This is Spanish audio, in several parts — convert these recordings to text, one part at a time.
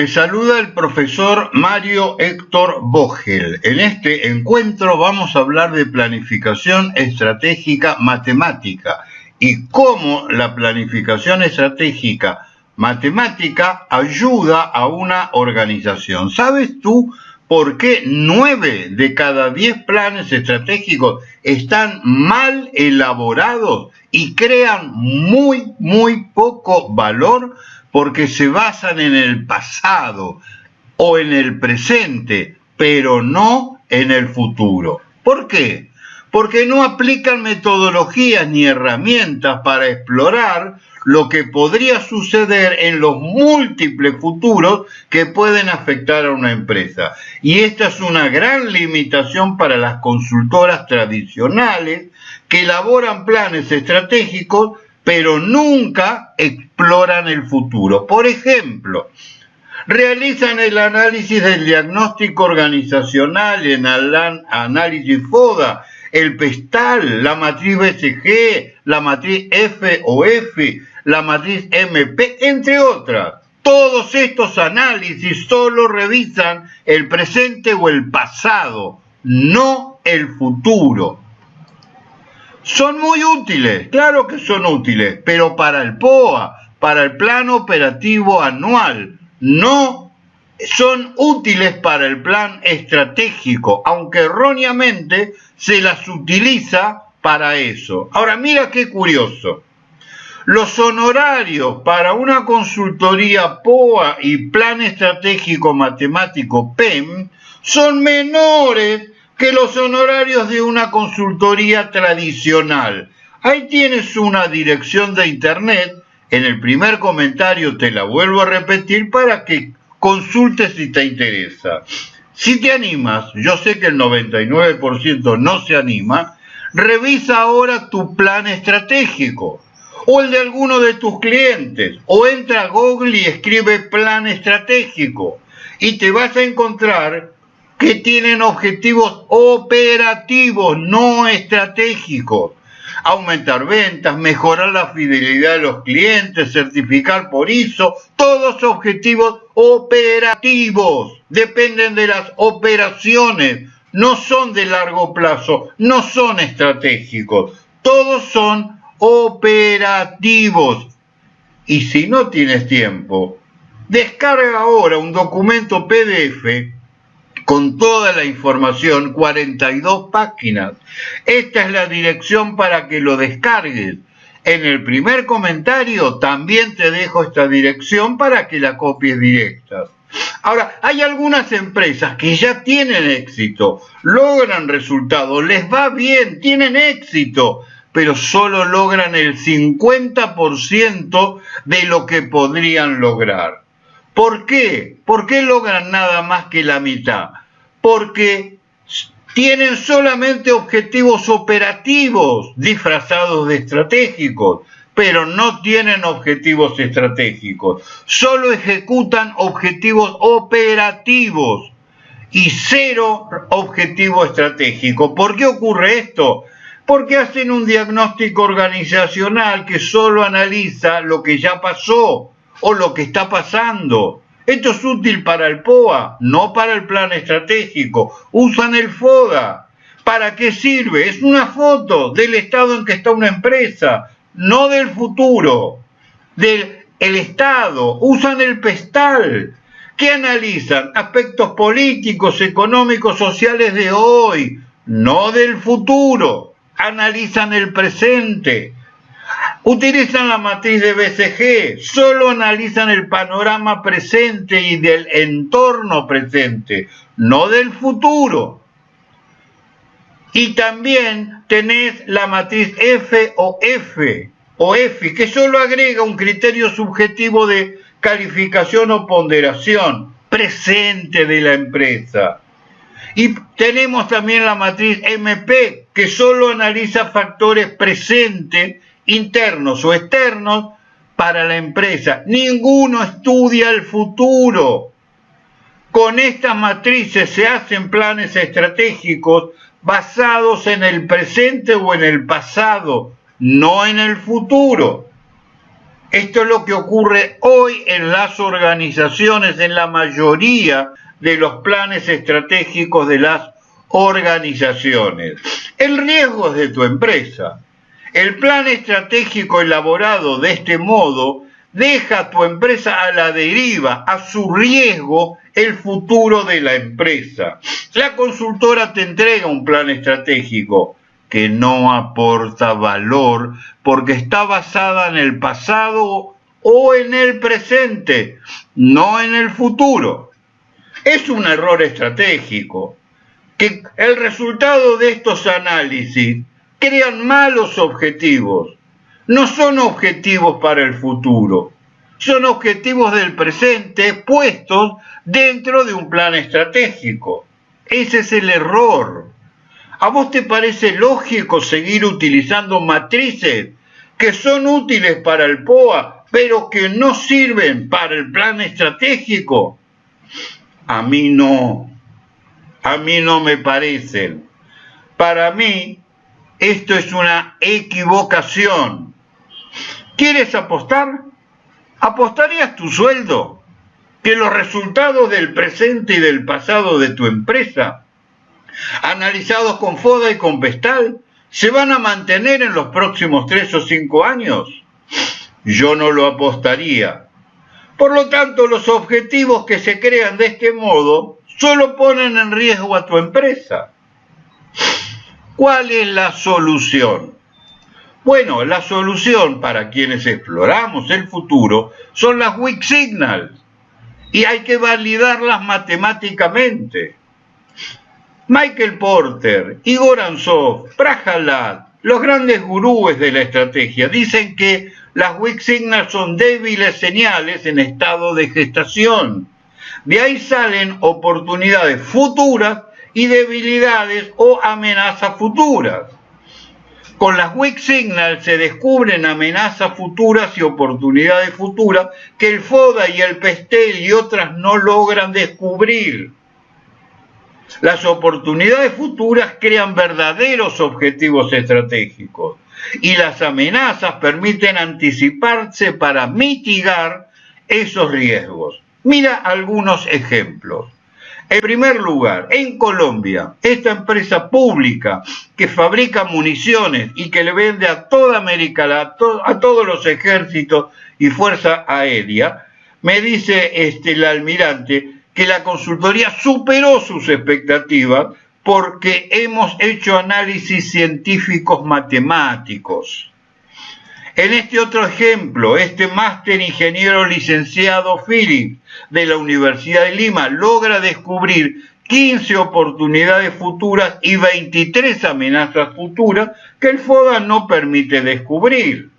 Te saluda el profesor Mario Héctor Vogel. En este encuentro vamos a hablar de planificación estratégica matemática y cómo la planificación estratégica matemática ayuda a una organización. ¿Sabes tú por qué nueve de cada diez planes estratégicos están mal elaborados y crean muy, muy poco valor? Porque se basan en el pasado o en el presente, pero no en el futuro. ¿Por qué? Porque no aplican metodologías ni herramientas para explorar lo que podría suceder en los múltiples futuros que pueden afectar a una empresa. Y esta es una gran limitación para las consultoras tradicionales que elaboran planes estratégicos pero nunca exploran el futuro. Por ejemplo, realizan el análisis del diagnóstico organizacional en el análisis FODA, el PESTAL, la matriz BCG, la matriz F o F, la matriz MP, entre otras. Todos estos análisis solo revisan el presente o el pasado, no el futuro. Son muy útiles, claro que son útiles, pero para el POA, para el plan operativo anual, no son útiles para el plan estratégico, aunque erróneamente se las utiliza para eso. Ahora mira qué curioso. Los honorarios para una consultoría POA y plan estratégico matemático PEM son menores que los honorarios de una consultoría tradicional. Ahí tienes una dirección de internet, en el primer comentario te la vuelvo a repetir para que consultes si te interesa. Si te animas, yo sé que el 99% no se anima, revisa ahora tu plan estratégico o el de alguno de tus clientes o entra a Google y escribe plan estratégico y te vas a encontrar que tienen objetivos operativos, no estratégicos. Aumentar ventas, mejorar la fidelidad de los clientes, certificar por ISO, todos objetivos operativos. Dependen de las operaciones, no son de largo plazo, no son estratégicos. Todos son operativos. Y si no tienes tiempo, descarga ahora un documento PDF con toda la información, 42 páginas. Esta es la dirección para que lo descargues. En el primer comentario también te dejo esta dirección para que la copies directa. Ahora, hay algunas empresas que ya tienen éxito, logran resultados, les va bien, tienen éxito, pero solo logran el 50% de lo que podrían lograr. ¿Por qué? ¿Por qué logran nada más que la mitad? Porque tienen solamente objetivos operativos disfrazados de estratégicos, pero no tienen objetivos estratégicos. Solo ejecutan objetivos operativos y cero objetivo estratégico. ¿Por qué ocurre esto? Porque hacen un diagnóstico organizacional que solo analiza lo que ya pasó o lo que está pasando. Esto es útil para el POA, no para el plan estratégico. Usan el FODA. ¿Para qué sirve? Es una foto del estado en que está una empresa, no del futuro, del el estado. Usan el PESTAL. ¿Qué analizan? Aspectos políticos, económicos, sociales de hoy, no del futuro. Analizan el presente Utilizan la matriz de BCG, solo analizan el panorama presente y del entorno presente, no del futuro. Y también tenés la matriz F o F o F, que solo agrega un criterio subjetivo de calificación o ponderación presente de la empresa. Y tenemos también la matriz MP, que solo analiza factores presentes internos o externos para la empresa. Ninguno estudia el futuro. Con estas matrices se hacen planes estratégicos basados en el presente o en el pasado, no en el futuro. Esto es lo que ocurre hoy en las organizaciones, en la mayoría de los planes estratégicos de las organizaciones. El riesgo es de tu empresa. El plan estratégico elaborado de este modo deja a tu empresa a la deriva, a su riesgo, el futuro de la empresa. La consultora te entrega un plan estratégico que no aporta valor porque está basada en el pasado o en el presente, no en el futuro. Es un error estratégico que el resultado de estos análisis crean malos objetivos. No son objetivos para el futuro, son objetivos del presente puestos dentro de un plan estratégico. Ese es el error. ¿A vos te parece lógico seguir utilizando matrices que son útiles para el POA, pero que no sirven para el plan estratégico? A mí no. A mí no me parecen. Para mí, esto es una equivocación. ¿Quieres apostar? ¿Apostarías tu sueldo? ¿Que los resultados del presente y del pasado de tu empresa analizados con FODA y con Vestal, se van a mantener en los próximos tres o cinco años? Yo no lo apostaría. Por lo tanto, los objetivos que se crean de este modo solo ponen en riesgo a tu empresa. ¿Cuál es la solución? Bueno, la solución para quienes exploramos el futuro son las weak signals y hay que validarlas matemáticamente. Michael Porter, Igor Ansov, Prahalat, los grandes gurúes de la estrategia, dicen que las weak signals son débiles señales en estado de gestación. De ahí salen oportunidades futuras y debilidades o amenazas futuras. Con las weak signals se descubren amenazas futuras y oportunidades futuras que el FODA y el PESTEL y otras no logran descubrir. Las oportunidades futuras crean verdaderos objetivos estratégicos y las amenazas permiten anticiparse para mitigar esos riesgos. Mira algunos ejemplos. En primer lugar, en Colombia, esta empresa pública que fabrica municiones y que le vende a toda América, a, a todos los ejércitos y fuerza aérea, me dice este, el almirante que la consultoría superó sus expectativas porque hemos hecho análisis científicos matemáticos. En este otro ejemplo, este máster ingeniero licenciado Philip de la Universidad de Lima logra descubrir 15 oportunidades futuras y 23 amenazas futuras que el FODA no permite descubrir.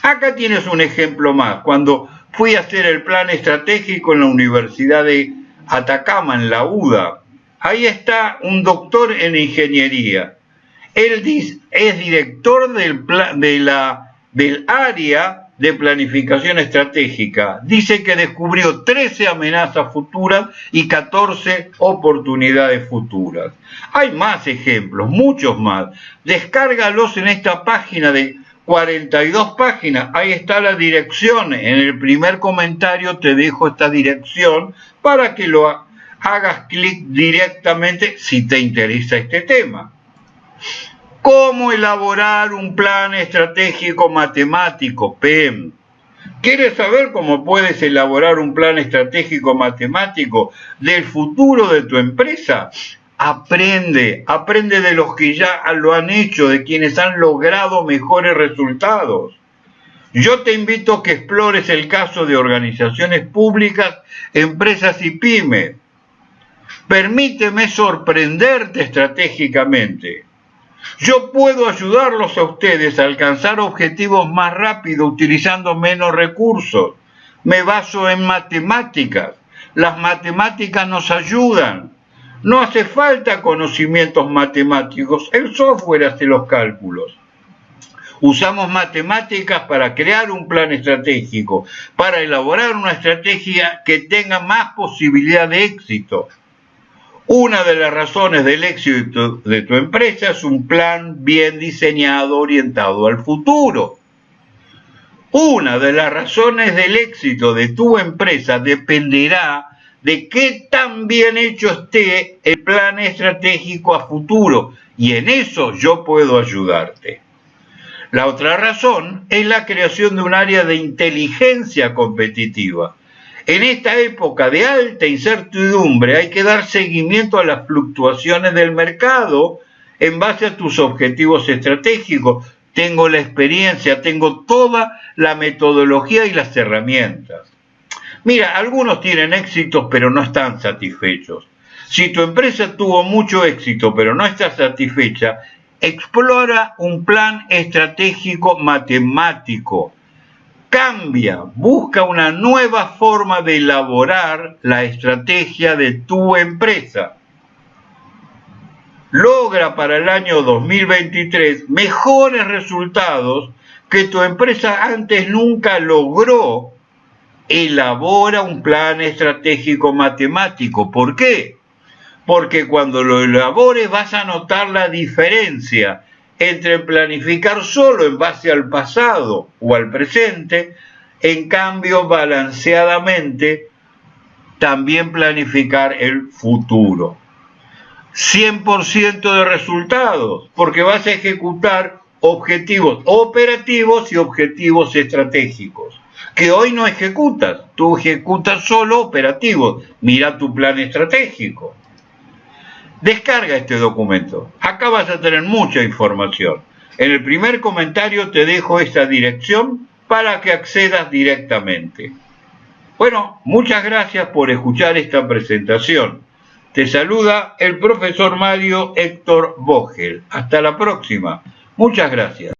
Acá tienes un ejemplo más. Cuando fui a hacer el plan estratégico en la Universidad de Atacama, en la UDA. Ahí está un doctor en ingeniería. Él es director de la, del área de planificación estratégica. Dice que descubrió 13 amenazas futuras y 14 oportunidades futuras. Hay más ejemplos, muchos más. Descárgalos en esta página de 42 páginas. Ahí está la dirección. En el primer comentario te dejo esta dirección para que lo hagas clic directamente si te interesa este tema. ¿Cómo elaborar un plan estratégico matemático, PEM? ¿Quieres saber cómo puedes elaborar un plan estratégico matemático del futuro de tu empresa? Aprende, aprende de los que ya lo han hecho, de quienes han logrado mejores resultados. Yo te invito a que explores el caso de organizaciones públicas, empresas y pymes. Permíteme sorprenderte estratégicamente. Yo puedo ayudarlos a ustedes a alcanzar objetivos más rápido utilizando menos recursos. Me baso en matemáticas. Las matemáticas nos ayudan. No hace falta conocimientos matemáticos, el software hace los cálculos. Usamos matemáticas para crear un plan estratégico, para elaborar una estrategia que tenga más posibilidad de éxito. Una de las razones del éxito de tu empresa es un plan bien diseñado orientado al futuro. Una de las razones del éxito de tu empresa dependerá de qué tan bien hecho esté el plan estratégico a futuro y en eso yo puedo ayudarte. La otra razón es la creación de un área de inteligencia competitiva. En esta época de alta incertidumbre hay que dar seguimiento a las fluctuaciones del mercado en base a tus objetivos estratégicos. Tengo la experiencia, tengo toda la metodología y las herramientas. Mira, algunos tienen éxitos pero no están satisfechos. Si tu empresa tuvo mucho éxito pero no está satisfecha, explora un plan estratégico matemático. Cambia, busca una nueva forma de elaborar la estrategia de tu empresa. Logra para el año 2023 mejores resultados que tu empresa antes nunca logró. Elabora un plan estratégico matemático. ¿Por qué? porque cuando lo elabores vas a notar la diferencia entre planificar solo en base al pasado o al presente, en cambio balanceadamente también planificar el futuro. 100% de resultados, porque vas a ejecutar objetivos operativos y objetivos estratégicos, que hoy no ejecutas, tú ejecutas solo operativos, mira tu plan estratégico. Descarga este documento. Acá vas a tener mucha información. En el primer comentario te dejo esta dirección para que accedas directamente. Bueno, muchas gracias por escuchar esta presentación. Te saluda el profesor Mario Héctor Vogel. Hasta la próxima. Muchas gracias.